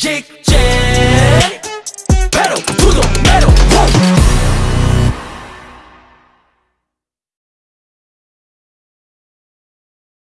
Jig, jig, pero tú no mero.